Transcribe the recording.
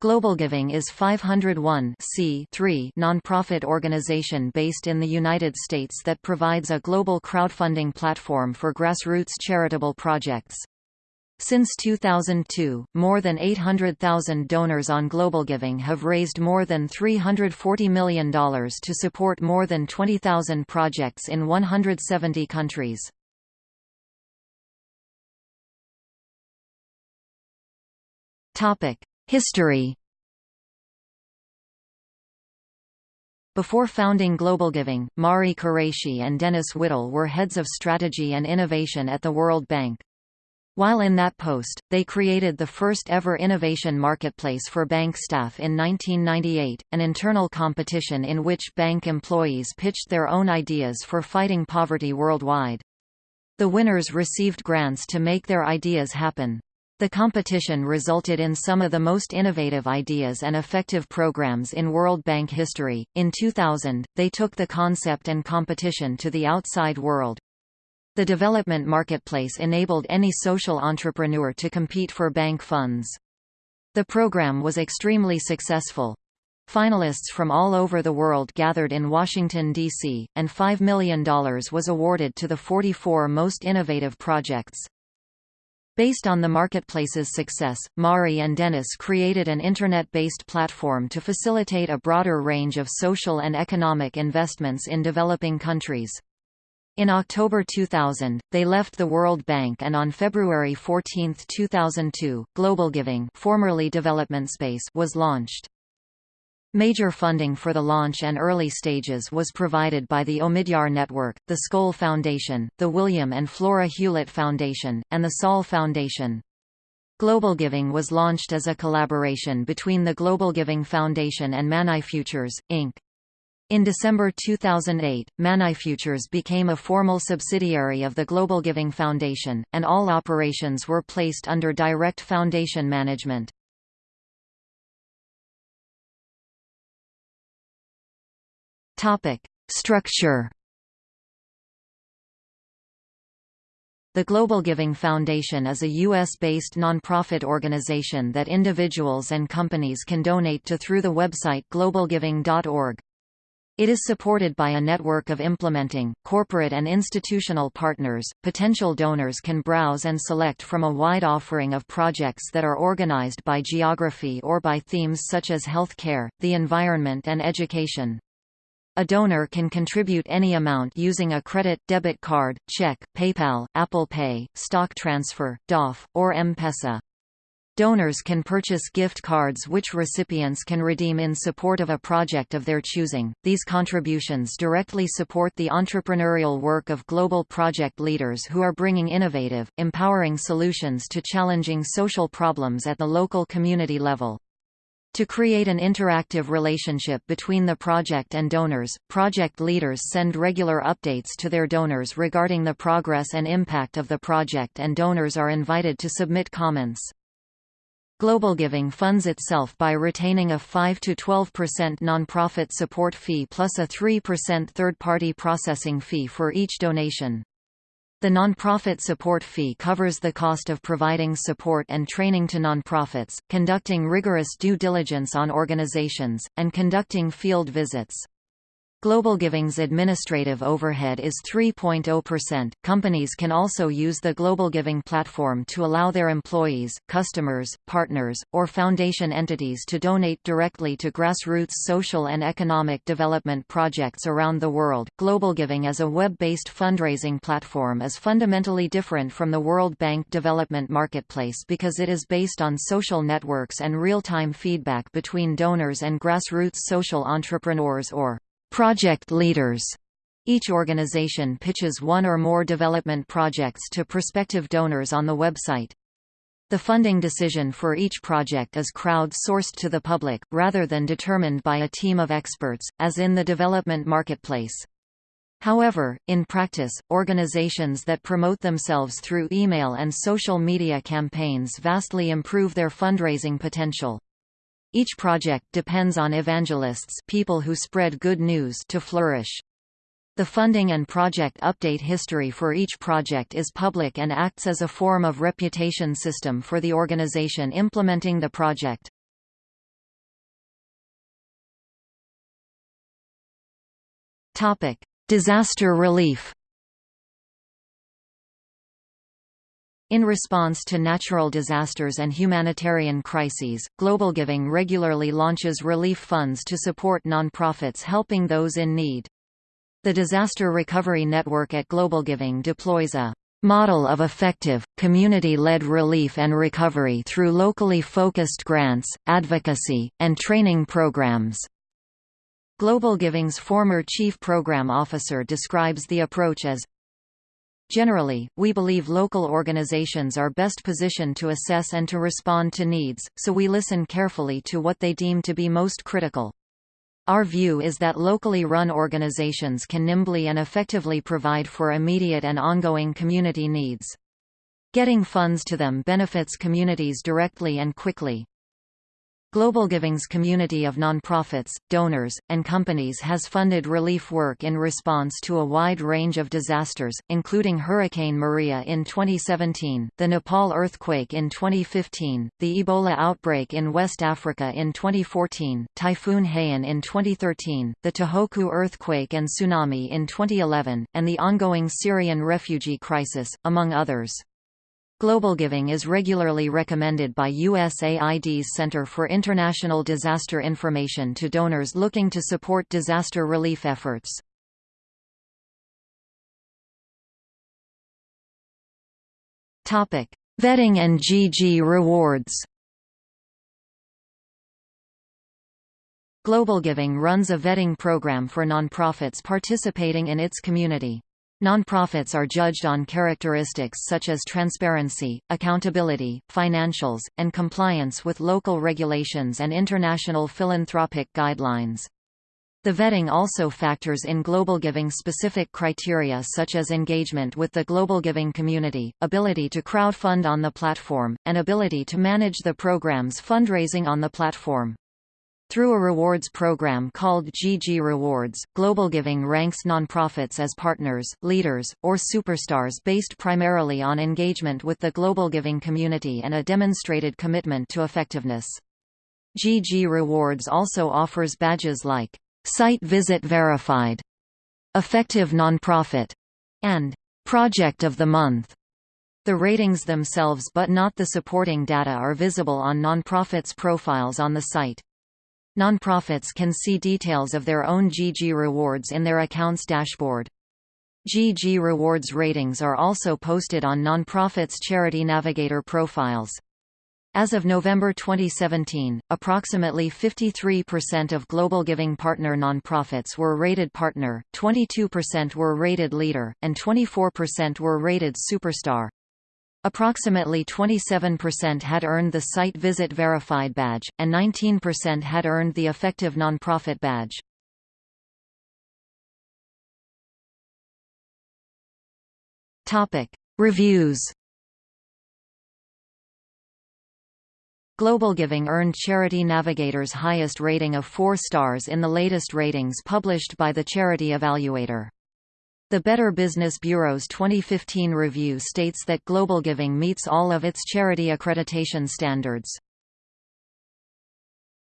Global Giving is 501 nonprofit organization based in the United States that provides a global crowdfunding platform for grassroots charitable projects. Since 2002, more than 800,000 donors on Global Giving have raised more than $340 million to support more than 20,000 projects in 170 countries. Topic: History Before founding Global Giving, Mari Kuraishi and Dennis Whittle were heads of strategy and innovation at the World Bank. While in that post, they created the first ever innovation marketplace for bank staff in 1998, an internal competition in which bank employees pitched their own ideas for fighting poverty worldwide. The winners received grants to make their ideas happen. The competition resulted in some of the most innovative ideas and effective programs in World Bank history. In 2000, they took the concept and competition to the outside world. The development marketplace enabled any social entrepreneur to compete for bank funds. The program was extremely successful. Finalists from all over the world gathered in Washington, D.C., and $5 million was awarded to the 44 most innovative projects. Based on the marketplace's success, Mari and Dennis created an Internet-based platform to facilitate a broader range of social and economic investments in developing countries. In October 2000, they left the World Bank and on February 14, 2002, Global Giving formerly Development Space was launched. Major funding for the launch and early stages was provided by the Omidyar Network, the Skoll Foundation, the William and Flora Hewlett Foundation, and the Saul Foundation. Global Giving was launched as a collaboration between the Global Giving Foundation and ManyFutures, Inc. In December 2008, ManyFutures became a formal subsidiary of the Global Giving Foundation, and all operations were placed under direct foundation management. Topic: Structure. The Global Giving Foundation is a U.S.-based nonprofit organization that individuals and companies can donate to through the website globalgiving.org. It is supported by a network of implementing, corporate and institutional partners. Potential donors can browse and select from a wide offering of projects that are organized by geography or by themes such as health care, the environment and education. A donor can contribute any amount using a credit, debit card, check, PayPal, Apple Pay, stock transfer, DOF, or M-Pesa. Donors can purchase gift cards which recipients can redeem in support of a project of their choosing. These contributions directly support the entrepreneurial work of global project leaders who are bringing innovative, empowering solutions to challenging social problems at the local community level. To create an interactive relationship between the project and donors, project leaders send regular updates to their donors regarding the progress and impact of the project and donors are invited to submit comments. Global Giving funds itself by retaining a 5–12% nonprofit support fee plus a 3% third-party processing fee for each donation. The nonprofit support fee covers the cost of providing support and training to nonprofits, conducting rigorous due diligence on organizations, and conducting field visits. Global Giving's administrative overhead is 3.0%. Companies can also use the Global Giving platform to allow their employees, customers, partners, or foundation entities to donate directly to grassroots social and economic development projects around the world. Global Giving as a web-based fundraising platform is fundamentally different from the World Bank Development Marketplace because it is based on social networks and real-time feedback between donors and grassroots social entrepreneurs or Project leaders each organization pitches one or more development projects to prospective donors on the website. The funding decision for each project is crowd-sourced to the public, rather than determined by a team of experts, as in the development marketplace. However, in practice, organizations that promote themselves through email and social media campaigns vastly improve their fundraising potential. Each project depends on evangelists people who spread good news to flourish. The funding and project update history for each project is public and acts as a form of reputation system for the organization implementing the project. Disaster relief In response to natural disasters and humanitarian crises, Global Giving regularly launches relief funds to support nonprofits helping those in need. The Disaster Recovery Network at Global Giving deploys a model of effective, community-led relief and recovery through locally focused grants, advocacy, and training programs. Global Giving's former chief program officer describes the approach as Generally, we believe local organizations are best positioned to assess and to respond to needs, so we listen carefully to what they deem to be most critical. Our view is that locally run organizations can nimbly and effectively provide for immediate and ongoing community needs. Getting funds to them benefits communities directly and quickly. Global Giving's community of nonprofits, donors, and companies has funded relief work in response to a wide range of disasters, including Hurricane Maria in 2017, the Nepal earthquake in 2015, the Ebola outbreak in West Africa in 2014, Typhoon Haiyan in 2013, the Tohoku earthquake and tsunami in 2011, and the ongoing Syrian refugee crisis, among others. Global giving is regularly recommended by USAID's Center for International Disaster Information to donors looking to support disaster relief efforts. Vetting and GG rewards Global Giving runs a vetting program for nonprofits participating in its community. Nonprofits are judged on characteristics such as transparency, accountability, financials, and compliance with local regulations and international philanthropic guidelines. The vetting also factors in global giving specific criteria such as engagement with the global giving community, ability to crowdfund on the platform, and ability to manage the program's fundraising on the platform. Through a rewards program called GG Rewards, Global Giving ranks nonprofits as partners, leaders, or superstars based primarily on engagement with the Global Giving community and a demonstrated commitment to effectiveness. GG Rewards also offers badges like Site Visit Verified, Effective Nonprofit, and Project of the Month. The ratings themselves but not the supporting data are visible on nonprofits' profiles on the site. Nonprofits can see details of their own GG rewards in their accounts dashboard. GG Rewards ratings are also posted on nonprofits' Charity Navigator profiles. As of November 2017, approximately 53% of Global Giving Partner nonprofits were rated Partner, 22% were rated Leader, and 24% were rated Superstar. Approximately 27% had earned the Site Visit Verified badge, and 19% had earned the Effective Nonprofit badge. Topic: Reviews. Global Giving earned Charity Navigator's highest rating of 4 stars in the latest ratings published by the Charity Evaluator. The Better Business Bureau's 2015 review states that Global Giving meets all of its charity accreditation standards.